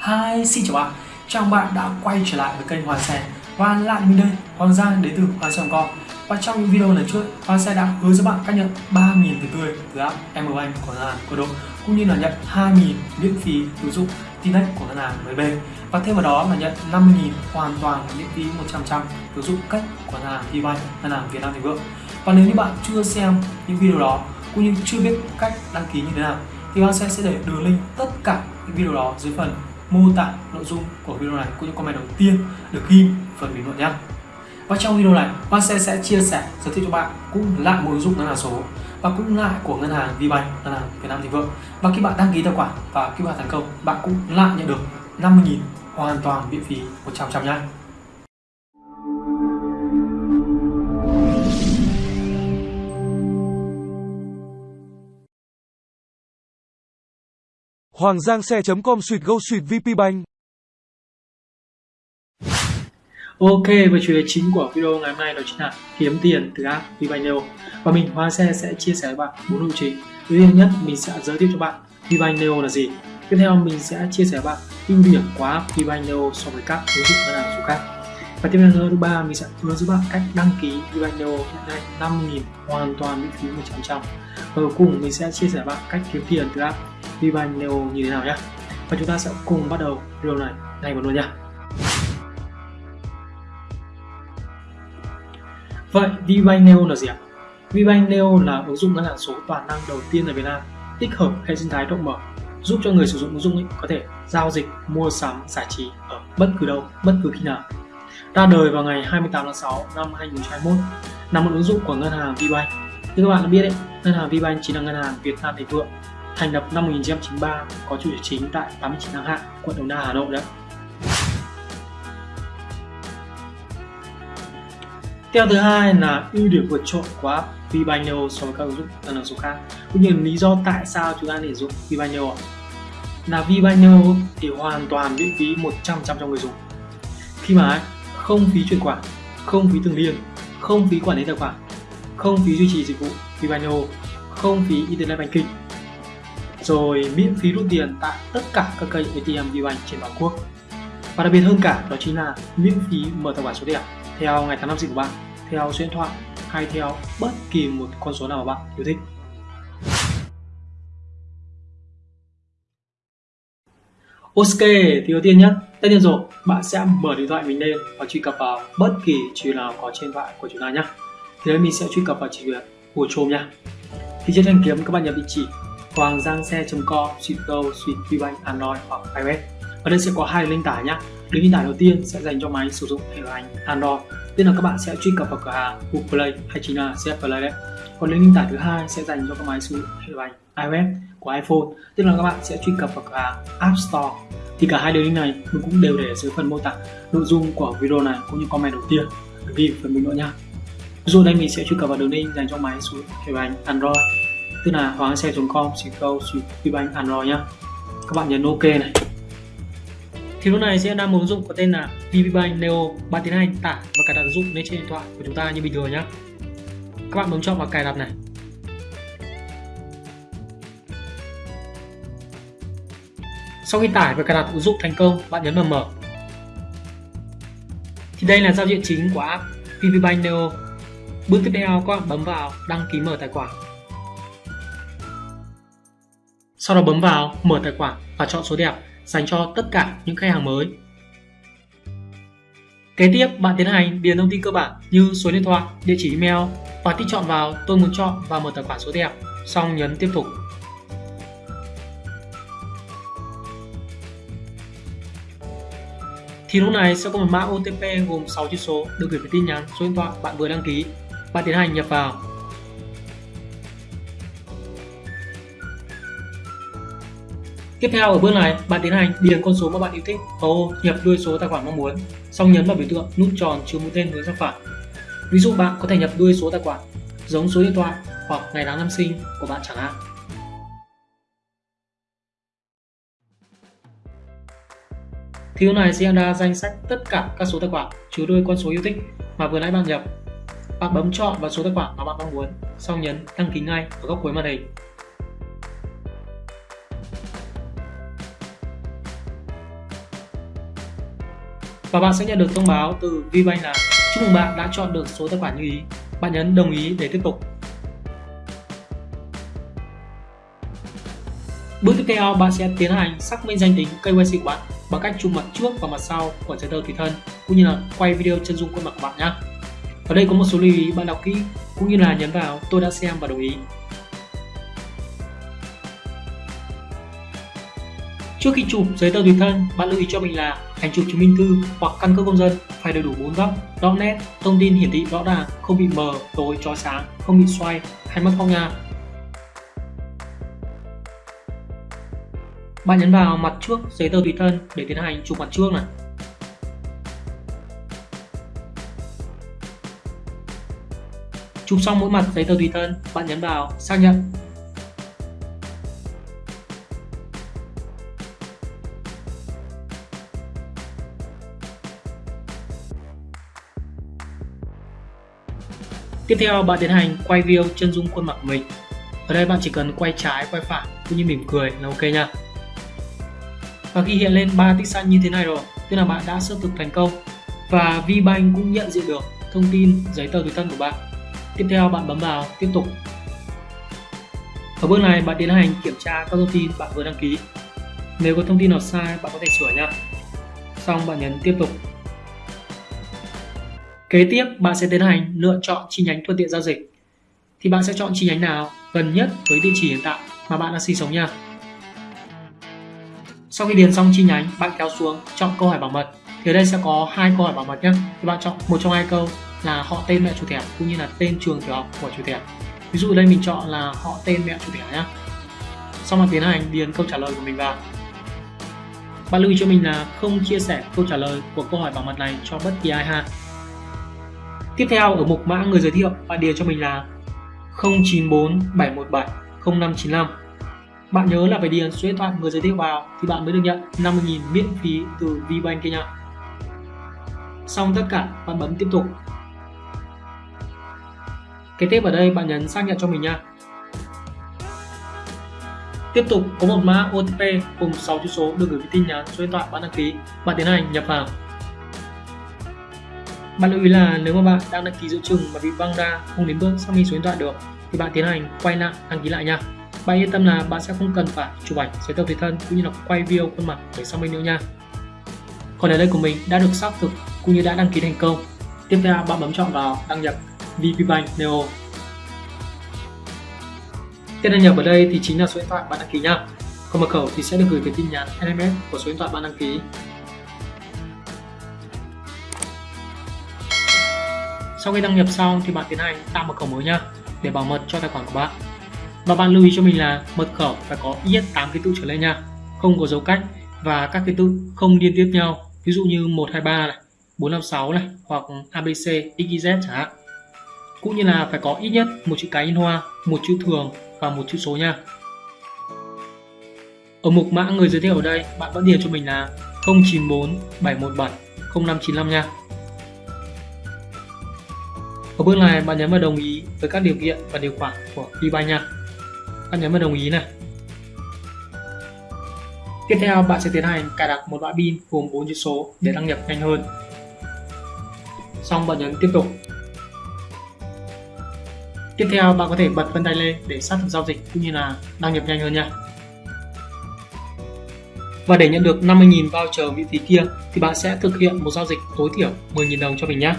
Hi, xin chào bạn. Chào bạn đã quay trở lại với kênh Hoàng Xe Và lại mình đây, Hoàng Giang đến từ Hoàng Xe Com Và trong những video lần trước, Hoàng Xe đã hứa cho bạn cách nhận 3.000 từ tươi từ app MBank của ngân hàng Cô Độ Cũng như là nhận 2.000 miễn phí ứng dụng Tinex của ngân hàng MB Và thêm vào đó là nhận 50.000 hoàn toàn miễn phí 100% ứng dụng cách của ngân hàng VBank, ngân hàng Việt Nam Thịnh Vượng. Và nếu như bạn chưa xem những video đó cũng như chưa biết cách đăng ký như thế nào thì Hoàng Xe sẽ để đường link tất cả những video đó dưới phần mô tả nội dung của video này cũng như comment đầu tiên được ghi phần bình luận nhé. Và trong video này, bạn sẽ sẽ chia sẻ giới thiệu cho bạn cũng lại một ứng dụng ngân hàng số và cũng lại của ngân hàng VBank, ngân hàng Việt Nam Thịnh Vượng. Và khi bạn đăng ký tài khoản và khi bạn thành công, bạn cũng lại nhận được 50.000 hoàn toàn miễn phí 100% nhé. Hoàng Giang xe.com suyệt go suyệt VP Bank. Ok, và chủ đề chính của video ngày hôm nay đó chính là kiếm tiền từ app VBank Và mình Hoa Xe sẽ chia sẻ với bạn bốn nội trình. Đầu tiên nhất, mình sẽ giới thiệu cho bạn VBank là gì. Tiếp theo, mình sẽ chia sẻ với bạn ưu điểm của app VBank so với các ứng dụng ngân hàng số khác. Và tiếp theo thứ ba, mình sẽ hướng dẫn bạn cách đăng ký VBank hiện nay 5.000 hoàn toàn miễn phí 100%. Và cuối cùng, mình sẽ chia sẻ với bạn cách kiếm tiền từ app VBank Neo như thế nào nhé. Và chúng ta sẽ cùng bắt đầu video này ngay một luôn nhé. Vậy VBank Neo là gì ạ? VBank Neo là ứng dụng ngân hàng số toàn năng đầu tiên ở Việt Nam tích hợp hệ sinh thái rộng mở giúp cho người sử dụng ứng dụng ấy có thể giao dịch, mua sắm, giải trí ở bất cứ đâu, bất cứ khi nào. Ra đời vào ngày 28 tháng 6 năm 2021 là một ứng dụng của ngân hàng VBank. Như các bạn đã biết đấy, ngân hàng VBank chính là ngân hàng Việt Nam Thịnh Vượng thành lập năm 1993 có trụ sở chính tại 89 Tháng Hạ, quận Đồng Đa, Hà Nội đấy. Theo thứ hai là ưu điểm vượt trội của app VBank so với các ứng dụng ngân số khác. Cũng như lý do tại sao chúng ta nên dùng dụng là VBank thì hoàn toàn miễn phí 100% cho người dùng. Khi mà không phí chuyển khoản, không phí thường liên, không phí quản lý tài khoản, không phí duy trì dịch vụ VBank không phí internet banking, rồi miễn phí rút tiền tại tất cả các cây ATM VBank trên toàn quốc. Và đặc biệt hơn cả đó chính là miễn phí mở tài khoản số đẹp theo ngày tháng năm sinh của bạn theo số điện thoại hay theo bất kỳ một con số nào mà bạn yêu thích. Ok, thì đầu tiên nhé, tất nhiên rồi, bạn sẽ mở điện thoại mình lên và truy cập vào bất kỳ chỉ nào có trên điện thoại của chúng ta nhé. Thì đấy mình sẽ truy cập vào chỉ việc của Chrome nhé. Thì trên thanh kiếm các bạn nhập địa chỉ hoàng giang xe.com, suite go, suite Android hoặc iOS. Ở đây sẽ có hai link tải nhé. Link tải đầu tiên sẽ dành cho máy sử dụng hệ điều hành Android tức là các bạn sẽ truy cập vào cửa hàng Google Play hay chính là CF Play đấy. Còn link tải thứ hai sẽ dành cho các máy sử dụng hệ điều hành iOS của iPhone. Tức là các bạn sẽ truy cập vào cửa hàng App Store. Thì cả hai đường link này mình cũng đều để dưới phần mô tả nội dung của video này cũng như comment đầu tiên. Ghi phần bình luận nha Rồi dụ đây mình sẽ truy cập vào đường link dành cho máy sử dụng hệ điều hành Android tức là hoàng xe.com chỉ câu, xịt Android nhá. Các bạn nhấn ok này. Thì lúc này sẽ đang một ứng dụng có tên là VPBank Neo bạn tiến hành, tải và cài đặt ứng dụng lên trên điện thoại của chúng ta như bình thường nhé các bạn bấm chọn vào cài đặt này. Sau khi tải và cài đặt ứng dụng thành công, bạn nhấn vào mở. Thì đây là giao diện chính của app VPBank Neo. Bước tiếp theo, các bạn bấm vào đăng ký mở tài khoản sau đó bấm vào mở tài khoản và chọn số đẹp dành cho tất cả những khách hàng mới. Kế tiếp, bạn tiến hành điền thông tin cơ bản như số điện thoại, địa chỉ email và tích chọn vào tôi muốn chọn và mở tài khoản số đẹp, xong nhấn tiếp tục. Thì lúc này sẽ có một mã OTP gồm 6 chữ số được gửi về tin nhắn số điện thoại bạn vừa đăng ký. Bạn tiến hành nhập vào Tiếp theo ở bước này, bạn tiến hành điền con số mà bạn yêu thích vào ô nhập đuôi số tài khoản mong muốn, xong nhấn vào biểu tượng nút tròn chứa mũi tên hướng sang phải. Ví dụ bạn có thể nhập đuôi số tài khoản giống số điện thoại hoặc ngày tháng năm sinh của bạn chẳng hạn. Thiếu này sẽ ra danh sách tất cả các số tài khoản chứa đuôi con số yêu thích mà vừa nãy bạn nhập. Bạn bấm chọn vào số tài khoản mà bạn mong muốn, xong nhấn đăng ký ngay ở góc cuối màn hình. Và bạn sẽ nhận được thông báo từ VBank là chúc mừng bạn đã chọn được số tài khoản như ý. Bạn nhấn đồng ý để tiếp tục. Bước tiếp theo, bạn sẽ tiến hành xác minh danh tính KYC của bạn bằng cách chụp mặt trước và mặt sau của giấy tờ tùy thân cũng như là quay video chân dung khuôn mặt của bạn nhé. Ở đây có một số lưu ý bạn đọc kỹ cũng như là nhấn vào tôi đã xem và đồng ý. Trước khi chụp giấy tờ tùy thân, bạn lưu ý cho mình là ảnh chụp chứng minh thư hoặc căn cước công dân phải đầy đủ bốn góc, rõ nét, thông tin hiển thị rõ ràng, không bị mờ, tối, chói sáng, không bị xoay hay mất phong nha. Bạn nhấn vào mặt trước giấy tờ tùy thân để tiến hành chụp mặt trước này. Chụp xong mỗi mặt giấy tờ tùy thân, bạn nhấn vào xác nhận Tiếp theo bạn tiến hành quay view chân dung khuôn mặt của mình. Ở đây bạn chỉ cần quay trái, quay phải cũng như mỉm cười là ok nha. Và khi hiện lên ba tích xanh như thế này rồi, tức là bạn đã xác thực thành công và VBank cũng nhận diện được thông tin giấy tờ tùy thân của bạn. Tiếp theo bạn bấm vào tiếp tục. Ở bước này bạn tiến hành kiểm tra các thông tin bạn vừa đăng ký. Nếu có thông tin nào sai bạn có thể sửa nha. Xong bạn nhấn tiếp tục Kế tiếp bạn sẽ tiến hành lựa chọn chi nhánh thuận tiện giao dịch. Thì bạn sẽ chọn chi nhánh nào gần nhất với địa chỉ hiện tại mà bạn đang sinh sống nha. Sau khi điền xong chi nhánh, bạn kéo xuống chọn câu hỏi bảo mật. Thì ở đây sẽ có hai câu hỏi bảo mật nhé. Thì bạn chọn một trong hai câu là họ tên mẹ chủ thẻ cũng như là tên trường tiểu học của chủ thẻ. Ví dụ ở đây mình chọn là họ tên mẹ chủ thẻ nhé. Sau đó tiến hành điền câu trả lời của mình vào. Bạn lưu ý cho mình là không chia sẻ câu trả lời của câu hỏi bảo mật này cho bất kỳ ai ha. Tiếp theo ở mục mã người giới thiệu, bạn điền cho mình là 094 717 0595. Bạn nhớ là phải điền số điện thoại người giới thiệu vào thì bạn mới được nhận 50.000 miễn phí từ VBank kia nha. Xong tất cả, bạn bấm tiếp tục. Kế tiếp ở đây bạn nhấn xác nhận cho mình nha. Tiếp tục có một mã OTP cùng 6 chữ số được gửi tin nhắn số điện thoại bạn đăng ký. Bạn tiến hành nhập vào. Bạn lưu ý là nếu mà bạn đang đăng ký giữa chừng mà bị văng ra, không đến bước xác minh số điện thoại được, thì bạn tiến hành quay lại, đăng ký lại nha. Bạn yên tâm là bạn sẽ không cần phải chụp ảnh giấy tờ tùy thân cũng như là quay video khuôn mặt để xác minh nữa nha. Còn ở đây của mình đã được xác thực cũng như đã đăng ký thành công. Tiếp theo, bạn bấm chọn vào đăng nhập VPBank Neo. Tên đăng nhập ở đây thì chính là số điện thoại bạn đăng ký nha. Còn mật khẩu thì sẽ được gửi về tin nhắn SMS của số điện thoại bạn đăng ký Sau khi đăng nhập xong thì bạn tiến hành tạo mật khẩu mới nha để bảo mật cho tài khoản của bạn. Và bạn lưu ý cho mình là mật khẩu phải có ít nhất 8 ký tự trở lên nha, không có dấu cách và các ký tự không liên tiếp nhau, ví dụ như 123 này, 456 này hoặc ABC, XYZ chẳng hạn. Cũng như là phải có ít nhất một chữ cái in hoa, một chữ thường và một chữ số nha. Ở mục mã người giới thiệu ở đây, bạn vẫn điền cho mình là 094 717 0595 nha. Ở bước này bạn nhấn vào đồng ý với các điều kiện và điều khoản của VBank nha. Bạn nhấn vào đồng ý này. Tiếp theo, bạn sẽ tiến hành cài đặt một loại pin gồm 4 chữ số để đăng nhập nhanh hơn. Xong, bạn nhấn tiếp tục. Tiếp theo, bạn có thể bật vân tay lên để xác thực giao dịch cũng như là đăng nhập nhanh hơn nha. Và để nhận được 50.000 voucher miễn phí kia thì bạn sẽ thực hiện một giao dịch tối thiểu 10.000 đồng cho mình nhé.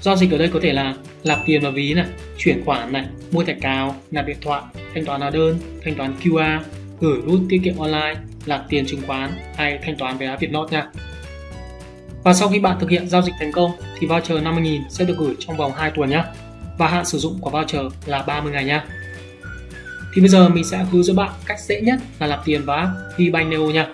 Giao dịch ở đây có thể là nạp tiền vào ví này, chuyển khoản này, mua thẻ cào, nạp điện thoại, thanh toán hóa đơn, thanh toán QR, gửi rút tiết kiệm online, nạp tiền chứng khoán hay thanh toán vé Vietnot nha. Và sau khi bạn thực hiện giao dịch thành công thì voucher 50.000 sẽ được gửi trong vòng 2 tuần nhé. Và hạn sử dụng của voucher là 30 ngày nha. Thì bây giờ mình sẽ hướng dẫn bạn cách dễ nhất là nạp tiền vào app VBank Neo nha.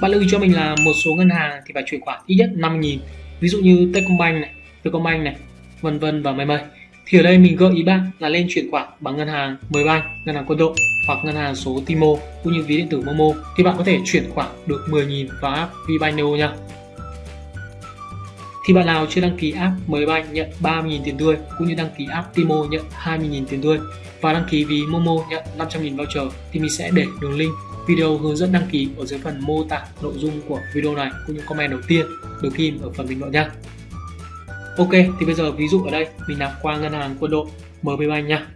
Bạn lưu ý cho mình là một số ngân hàng thì phải chuyển khoản ít nhất 5.000 ví dụ như Techcombank này, Vietcombank này, vân vân và mây mây. Thì ở đây mình gợi ý bạn là lên chuyển khoản bằng ngân hàng Mbank, ngân hàng quân đội hoặc ngân hàng số Timo cũng như ví điện tử Momo thì bạn có thể chuyển khoản được 10.000 vào app VBank nha. Thì bạn nào chưa đăng ký app Mbank nhận 30.000 tiền tươi cũng như đăng ký app Timo nhận 20.000 tiền tươi và đăng ký ví Momo nhận 500.000 voucher thì mình sẽ để đường link video hướng dẫn đăng ký ở dưới phần mô tả nội dung của video này cũng như comment đầu tiên được ghim ở phần bình luận nha Ok, thì bây giờ ví dụ ở đây mình nạp qua ngân hàng quân đội MB Bank nha.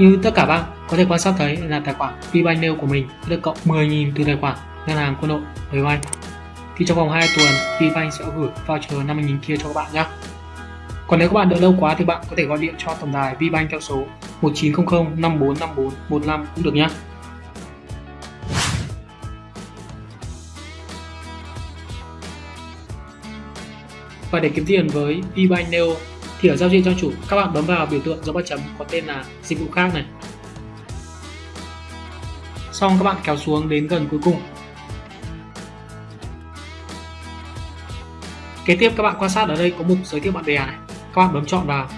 Như tất cả bạn có thể quan sát thấy là tài khoản VBank Neo của mình được cộng 10.000 từ tài khoản ngân hàng quân đội VBank. Thì trong vòng 2 tuần VBank sẽ gửi voucher 50.000 kia cho các bạn nhé. Còn nếu các bạn đợi lâu quá thì bạn có thể gọi điện cho tổng đài VBank theo số 1900 5454 15 cũng được nhé. Và để kiếm tiền với VBank Neo thì ở giao diện trang chủ. Các bạn bấm vào biểu tượng dấu ba chấm có tên là dịch vụ khác này. Xong các bạn kéo xuống đến gần cuối cùng. Kế tiếp các bạn quan sát ở đây có mục giới thiệu bạn bè này. Các bạn bấm chọn vào.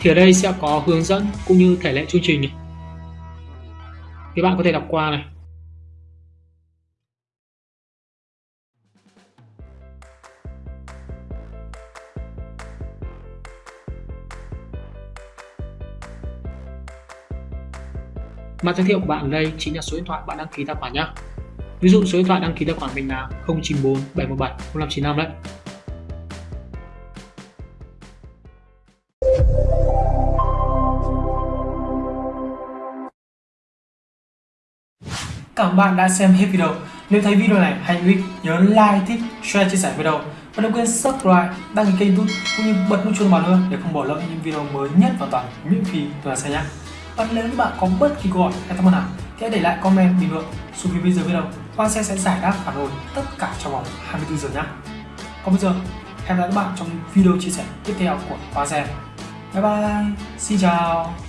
Thì ở đây sẽ có hướng dẫn cũng như thể lệ chương trình này thì bạn có thể đọc qua này. Mã giới thiệu của bạn ở đây chính là số điện thoại bạn đăng ký tài khoản nhé. Ví dụ số điện thoại đăng ký tài khoản mình là 094 717 0595 đấy. Cảm ơn bạn đã xem hết video. Nếu thấy video này hay hữu ích, nhớ like, thích, share, chia sẻ video và đừng quên subscribe, đăng ký kênh YouTube cũng như bật nút chuông vào nữa để không bỏ lỡ những video mới nhất và toàn miễn phí từ xe nhé. Và nếu như bạn có bất kỳ câu hỏi hay thắc mắc nào thì hãy để lại comment bình luận xuống phía bên dưới video. Quan sẽ sẽ giải đáp phản hồi tất cả trong vòng 24 giờ nhé. Còn bây giờ, hẹn gặp lại các bạn trong video chia sẻ tiếp theo của Quang Bye bye, xin chào.